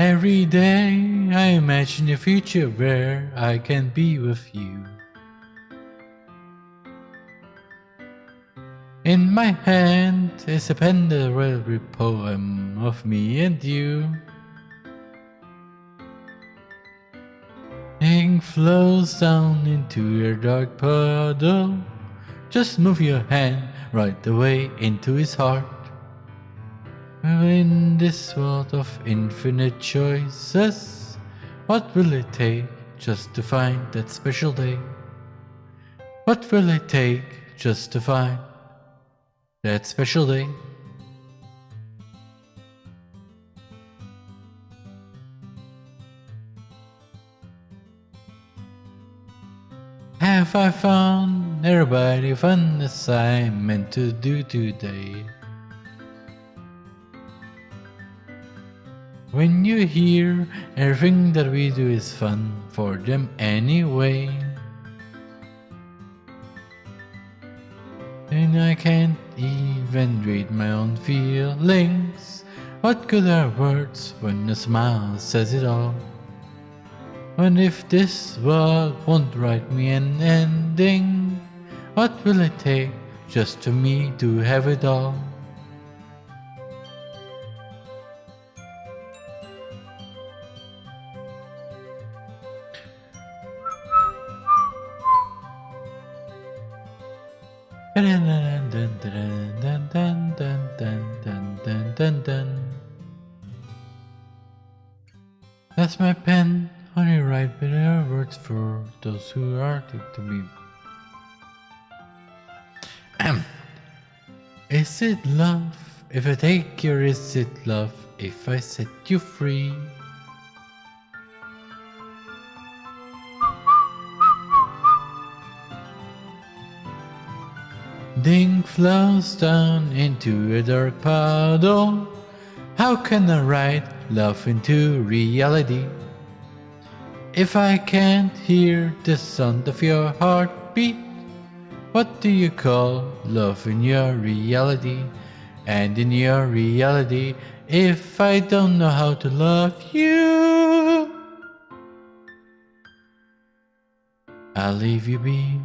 Every day I imagine a future where I can be with you. In my hand is a pen that will poem of me and you. Ink flows down into your dark puddle. Just move your hand right away into his heart. In this world of infinite choices, what will it take just to find that special day? What will it take just to find that special day? Have I found everybody fun assignment to do today? When you hear everything that we do is fun for them anyway. And I can't even read my own feelings. What good are words when a smile says it all? And if this world won't write me an ending, what will it take just to me to have it all? That's my pen, only write better words for those who are to me. is it love if I take your is it love if I set you free? Ding flows down into a dark puddle. How can I write love into reality? If I can't hear the sound of your heartbeat, what do you call love in your reality? And in your reality, if I don't know how to love you, I'll leave you be.